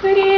Крест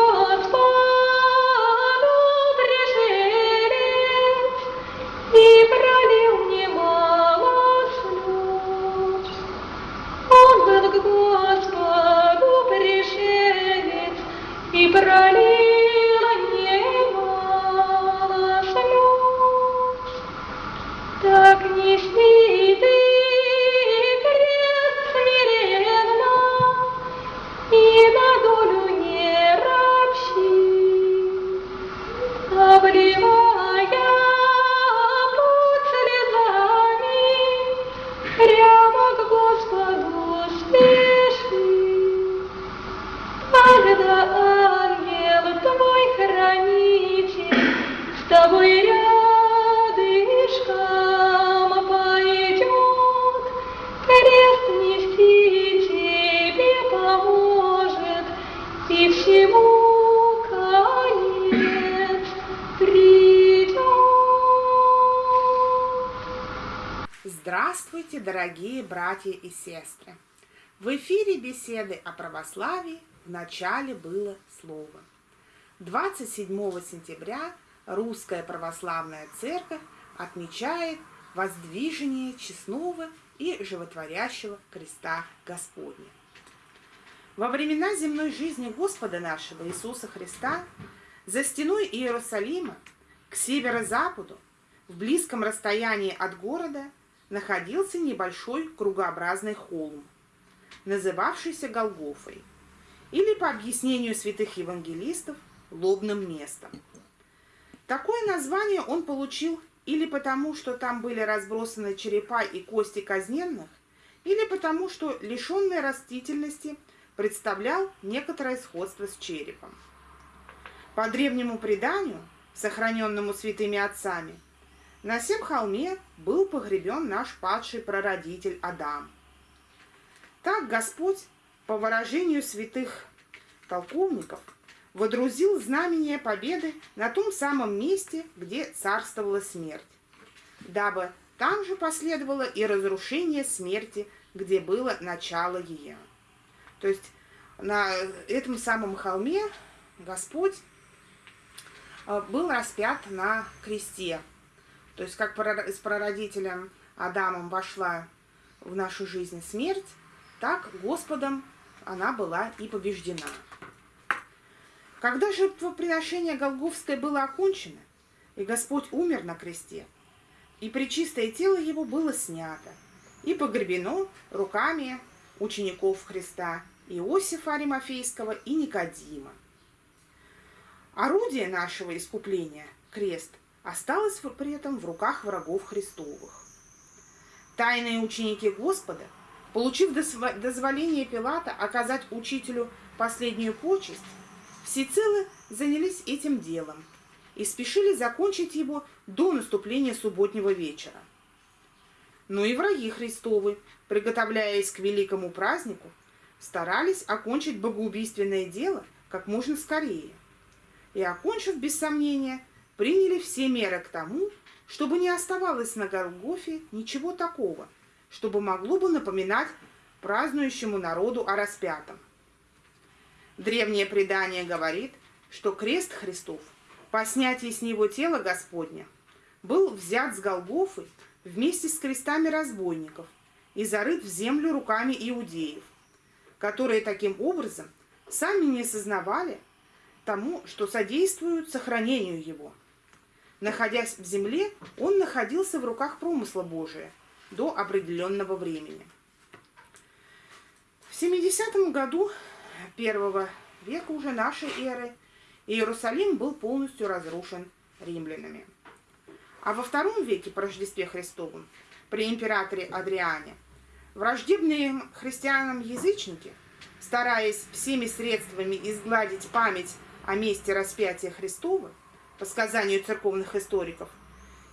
дорогие братья и сестры! В эфире беседы о православии в начале было слово. 27 сентября Русская Православная Церковь отмечает воздвижение честного и животворящего креста Господня. Во времена земной жизни Господа нашего Иисуса Христа за стеной Иерусалима к северо-западу в близком расстоянии от города находился небольшой кругообразный холм, называвшийся Голгофой, или, по объяснению святых евангелистов, лобным местом. Такое название он получил или потому, что там были разбросаны черепа и кости казненных, или потому, что лишенный растительности представлял некоторое сходство с черепом. По древнему преданию, сохраненному святыми отцами, на сем холме был погребен наш падший прародитель Адам. Так Господь, по выражению святых толковников, водрузил знамение победы на том самом месте, где царствовала смерть, дабы там же последовало и разрушение смерти, где было начало ее. То есть на этом самом холме Господь э, был распят на кресте. То есть как с прародителем Адамом вошла в нашу жизнь смерть, так Господом она была и побеждена. Когда жертвоприношение Голговское было окончено, и Господь умер на кресте, и причистое тело его было снято, и погребено руками учеников Христа Иосифа Аримофейского и Никодима. Орудие нашего искупления, крест, осталось при этом в руках врагов Христовых. Тайные ученики Господа, получив дозволение Пилата оказать учителю последнюю почесть, всецело занялись этим делом и спешили закончить его до наступления субботнего вечера. Но и враги Христовы, приготовляясь к великому празднику, старались окончить богоубийственное дело как можно скорее. И, окончив без сомнения, приняли все меры к тому, чтобы не оставалось на Голгофе ничего такого, чтобы могло бы напоминать празднующему народу о распятом. Древнее предание говорит, что крест Христов по снятии с него тела Господня был взят с Голгофы вместе с крестами разбойников и зарыт в землю руками иудеев, которые таким образом сами не сознавали тому, что содействуют сохранению его. Находясь в земле, он находился в руках промысла Божия до определенного времени. В 70 году первого века уже нашей эры Иерусалим был полностью разрушен римлянами. А во втором веке по Рождестве Христовом, при императоре Адриане, враждебные христианам язычники, стараясь всеми средствами изгладить память о месте распятия Христова, по сказанию церковных историков,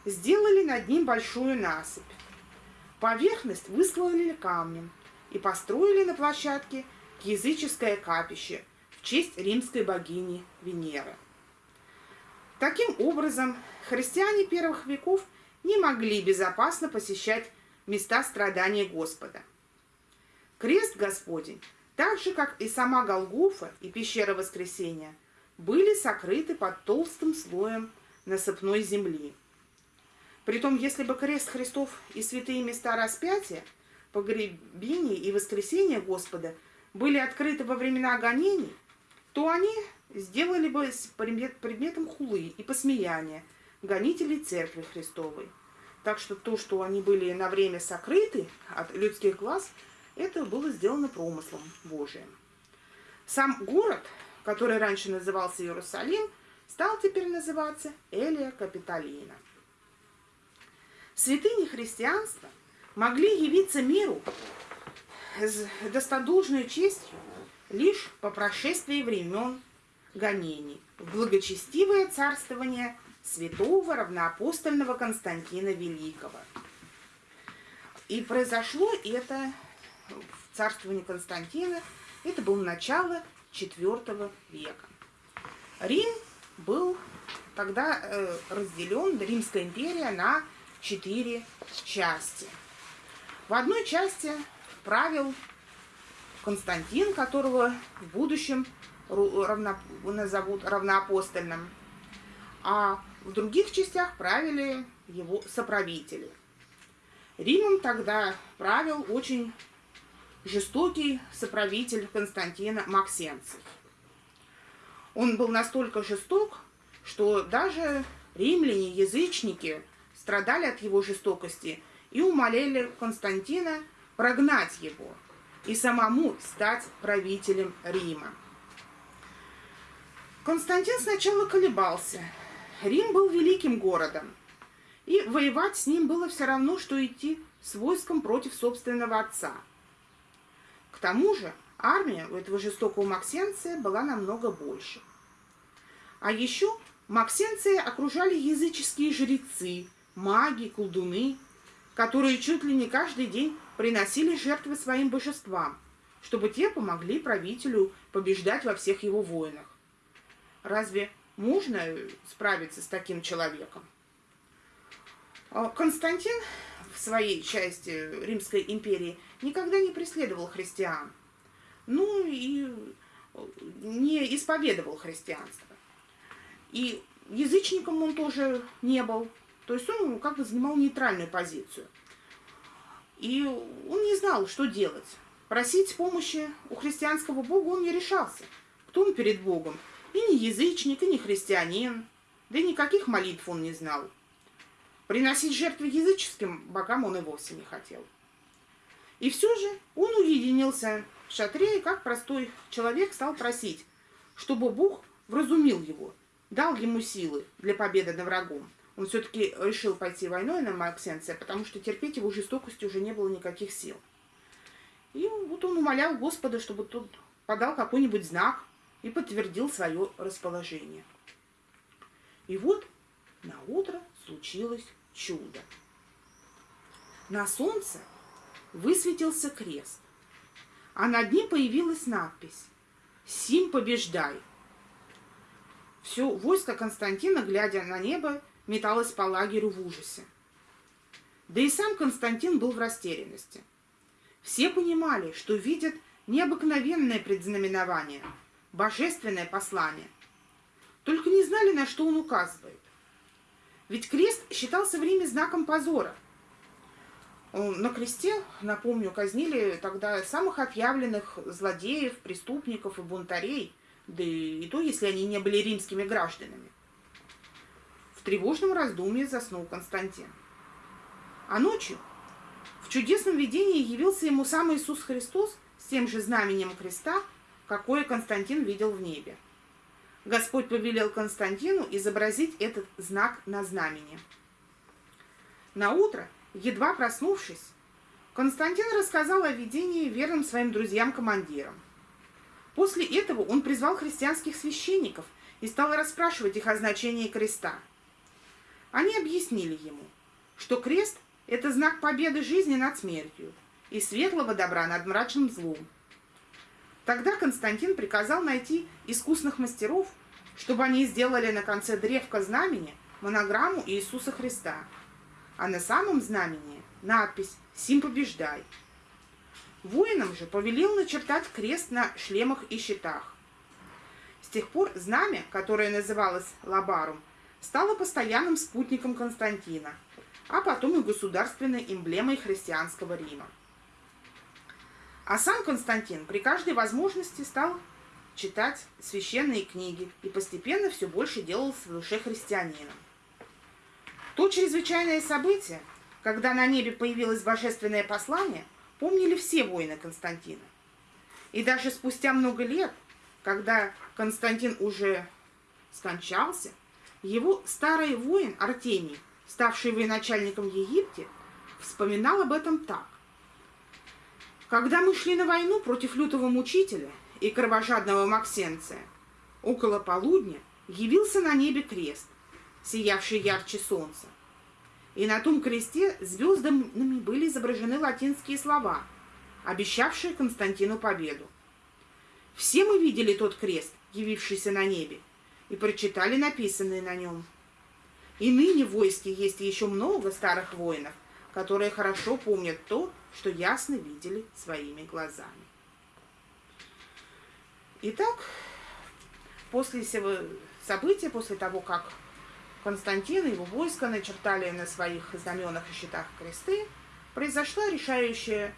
сделали над ним большую насыпь. Поверхность выслали камнем и построили на площадке языческое капище в честь римской богини Венеры. Таким образом, христиане первых веков не могли безопасно посещать места страдания Господа. Крест Господень, так же, как и сама Голгофа и пещера Воскресения – были сокрыты под толстым слоем насыпной земли. Притом, если бы крест Христов и святые места распятия, погребения и воскресения Господа были открыты во времена гонений, то они сделали бы предметом хулы и посмеяния гонителей Церкви Христовой. Так что то, что они были на время сокрыты от людских глаз, это было сделано промыслом Божиим. Сам город который раньше назывался Иерусалим, стал теперь называться Элия Капитолина. Святыни христианства могли явиться миру с достодолжной честью лишь по прошествии времен гонений в благочестивое царствование святого равноапостольного Константина Великого. И произошло это в царствовании Константина, это было начало IV века. Рим был тогда э, разделен, Римская империя, на четыре части. В одной части правил Константин, которого в будущем назовут равноапостольным, а в других частях правили его соправители. Римом тогда правил очень жестокий соправитель Константина Максенцев. Он был настолько жесток, что даже римляне, язычники, страдали от его жестокости и умоляли Константина прогнать его и самому стать правителем Рима. Константин сначала колебался. Рим был великим городом, и воевать с ним было все равно, что идти с войском против собственного отца – к тому же армия у этого жестокого Максенция была намного больше. А еще Максенция окружали языческие жрецы, маги, колдуны, которые чуть ли не каждый день приносили жертвы своим божествам, чтобы те помогли правителю побеждать во всех его войнах. Разве можно справиться с таким человеком? Константин своей части Римской империи никогда не преследовал христиан. Ну и не исповедовал христианство. И язычником он тоже не был. То есть он как бы занимал нейтральную позицию. И он не знал, что делать. Просить помощи у христианского бога он не решался. Кто он перед богом? И не язычник, и не христианин. да и никаких молитв он не знал. Приносить жертвы языческим богам он и вовсе не хотел. И все же он уединился в шатре и, как простой человек, стал просить, чтобы Бог вразумил его, дал ему силы для победы над врагом. Он все-таки решил пойти войной на Максенция, потому что терпеть его жестокости уже не было никаких сил. И вот он умолял Господа, чтобы тот подал какой-нибудь знак и подтвердил свое расположение. И вот на утро случилось чудо. На солнце высветился крест, а над ним появилась надпись «Сим побеждай». Все войско Константина, глядя на небо, металось по лагерю в ужасе. Да и сам Константин был в растерянности. Все понимали, что видят необыкновенное предзнаменование, божественное послание. Только не знали, на что он указывает. Ведь крест считался в Риме знаком позора. На кресте, напомню, казнили тогда самых отъявленных злодеев, преступников и бунтарей, да и то, если они не были римскими гражданами. В тревожном раздумье заснул Константин. А ночью в чудесном видении явился ему сам Иисус Христос с тем же знаменем креста, какое Константин видел в небе. Господь повелел Константину изобразить этот знак на знамени. На утро, едва проснувшись, Константин рассказал о видении верным своим друзьям-командирам. После этого он призвал христианских священников и стал расспрашивать их о значении креста. Они объяснили ему, что крест – это знак победы жизни над смертью и светлого добра над мрачным злом – Тогда Константин приказал найти искусных мастеров, чтобы они сделали на конце древка знамени монограмму Иисуса Христа, а на самом знамени надпись «Сим побеждай». Воинам же повелел начертать крест на шлемах и щитах. С тех пор знамя, которое называлось Лабарум, стало постоянным спутником Константина, а потом и государственной эмблемой христианского Рима. А сам Константин при каждой возможности стал читать священные книги и постепенно все больше делался в душе христианином. То чрезвычайное событие, когда на небе появилось божественное послание, помнили все воины Константина. И даже спустя много лет, когда Константин уже скончался, его старый воин Артемий, ставший военачальником Египте, вспоминал об этом так. Когда мы шли на войну против лютого мучителя и кровожадного Максенция, около полудня явился на небе крест, сиявший ярче солнца. И на том кресте звездами были изображены латинские слова, обещавшие Константину победу. Все мы видели тот крест, явившийся на небе, и прочитали написанное на нем. И ныне в войске есть еще много старых воинов, которые хорошо помнят то, что ясно видели своими глазами. Итак, после всего события, после того, как Константин и его войско начертали на своих знаменах и щитах кресты, произошла решающая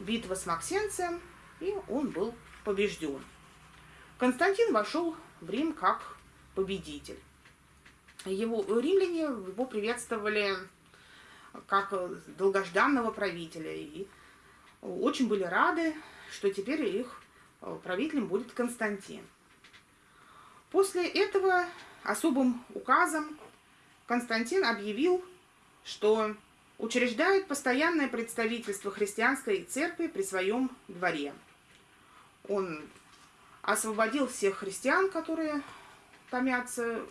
битва с Максенцием, и он был побежден. Константин вошел в Рим как победитель. Его римляне его приветствовали как э, долгожданного правителя. И очень были рады, что теперь их э, правителем будет Константин. После этого особым указом Константин объявил, что учреждает постоянное представительство христианской церкви при своем дворе. Он освободил всех христиан, которые томятся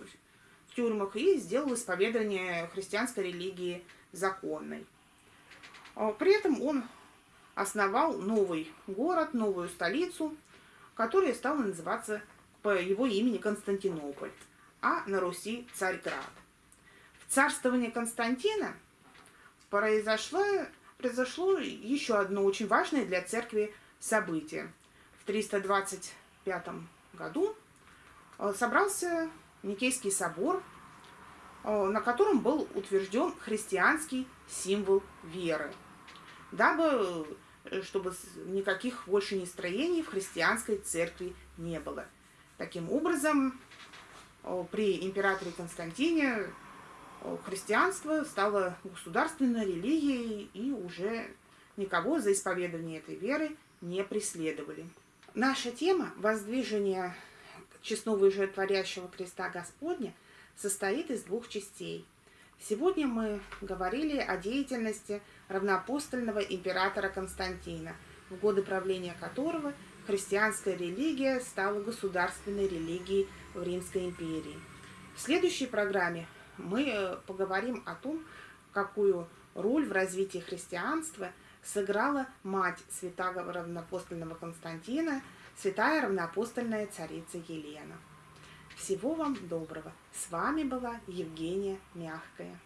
в тюрьмах, и сделал исповедание христианской религии законной. А, при этом он основал новый город, новую столицу, которая стала называться по его имени Константинополь, а на Руси Царьград. В царствовании Константина произошло, произошло еще одно очень важное для церкви событие. В 325 году а, собрался Никейский собор – на котором был утвержден христианский символ веры, дабы, э, чтобы никаких больше настроений в христианской церкви не было. Таким образом, э, при императоре Константине э, христианство стало государственной религией и уже никого за исповедание этой веры не преследовали. Наша тема «Воздвижение честного и жертворящего креста Господня» состоит из двух частей. Сегодня мы говорили о деятельности равноапостольного императора Константина, в годы правления которого христианская религия стала государственной религией в Римской империи. В следующей программе мы э, поговорим о том, какую роль в развитии христианства сыграла мать святого равноапостольного Константина, святая равноапостольная царица Елена. Всего вам доброго. С вами была Евгения Мягкая.